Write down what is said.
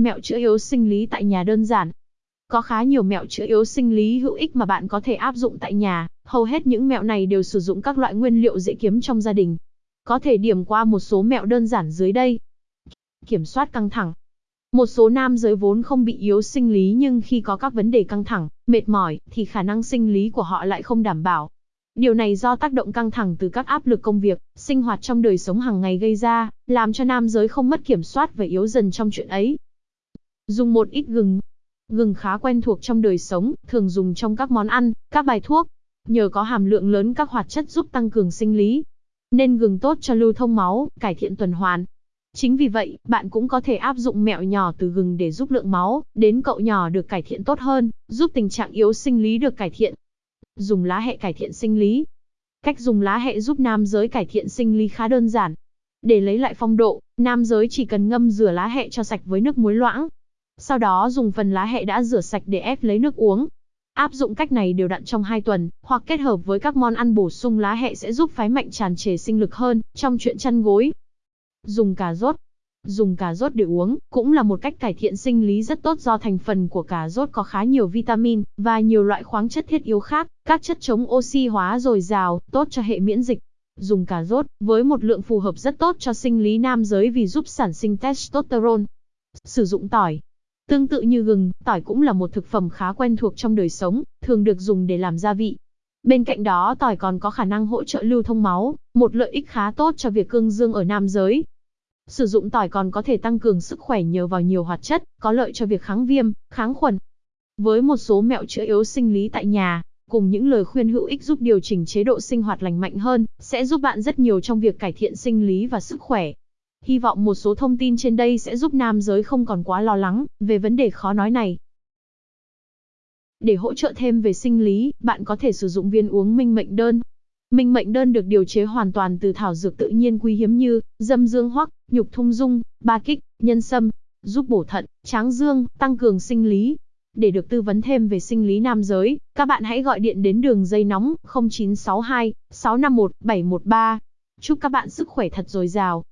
Mẹo chữa yếu sinh lý tại nhà đơn giản. Có khá nhiều mẹo chữa yếu sinh lý hữu ích mà bạn có thể áp dụng tại nhà, hầu hết những mẹo này đều sử dụng các loại nguyên liệu dễ kiếm trong gia đình. Có thể điểm qua một số mẹo đơn giản dưới đây. Kiểm soát căng thẳng. Một số nam giới vốn không bị yếu sinh lý nhưng khi có các vấn đề căng thẳng, mệt mỏi, thì khả năng sinh lý của họ lại không đảm bảo. Điều này do tác động căng thẳng từ các áp lực công việc, sinh hoạt trong đời sống hàng ngày gây ra, làm cho nam giới không mất kiểm soát và yếu dần trong chuyện ấy. Dùng một ít gừng. Gừng khá quen thuộc trong đời sống, thường dùng trong các món ăn, các bài thuốc. Nhờ có hàm lượng lớn các hoạt chất giúp tăng cường sinh lý, nên gừng tốt cho lưu thông máu, cải thiện tuần hoàn. Chính vì vậy, bạn cũng có thể áp dụng mẹo nhỏ từ gừng để giúp lượng máu đến cậu nhỏ được cải thiện tốt hơn, giúp tình trạng yếu sinh lý được cải thiện. Dùng lá hẹ cải thiện sinh lý. Cách dùng lá hẹ giúp nam giới cải thiện sinh lý khá đơn giản. Để lấy lại phong độ, nam giới chỉ cần ngâm rửa lá hẹ cho sạch với nước muối loãng. Sau đó dùng phần lá hẹ đã rửa sạch để ép lấy nước uống. Áp dụng cách này đều đặn trong 2 tuần, hoặc kết hợp với các món ăn bổ sung lá hẹ sẽ giúp phái mạnh tràn trề sinh lực hơn trong chuyện chăn gối. Dùng cà rốt. Dùng cà rốt để uống cũng là một cách cải thiện sinh lý rất tốt do thành phần của cà rốt có khá nhiều vitamin và nhiều loại khoáng chất thiết yếu khác, các chất chống oxy hóa dồi dào, tốt cho hệ miễn dịch. Dùng cà rốt với một lượng phù hợp rất tốt cho sinh lý nam giới vì giúp sản sinh testosterone. Sử dụng tỏi, Tương tự như gừng, tỏi cũng là một thực phẩm khá quen thuộc trong đời sống, thường được dùng để làm gia vị. Bên cạnh đó tỏi còn có khả năng hỗ trợ lưu thông máu, một lợi ích khá tốt cho việc cương dương ở nam giới. Sử dụng tỏi còn có thể tăng cường sức khỏe nhờ vào nhiều hoạt chất, có lợi cho việc kháng viêm, kháng khuẩn. Với một số mẹo chữa yếu sinh lý tại nhà, cùng những lời khuyên hữu ích giúp điều chỉnh chế độ sinh hoạt lành mạnh hơn, sẽ giúp bạn rất nhiều trong việc cải thiện sinh lý và sức khỏe. Hy vọng một số thông tin trên đây sẽ giúp nam giới không còn quá lo lắng về vấn đề khó nói này. Để hỗ trợ thêm về sinh lý, bạn có thể sử dụng viên uống minh mệnh đơn. Minh mệnh đơn được điều chế hoàn toàn từ thảo dược tự nhiên quý hiếm như dâm dương hoắc, nhục thung dung, ba kích, nhân sâm, giúp bổ thận, tráng dương, tăng cường sinh lý. Để được tư vấn thêm về sinh lý nam giới, các bạn hãy gọi điện đến đường dây nóng 0962 651 713. Chúc các bạn sức khỏe thật dồi dào.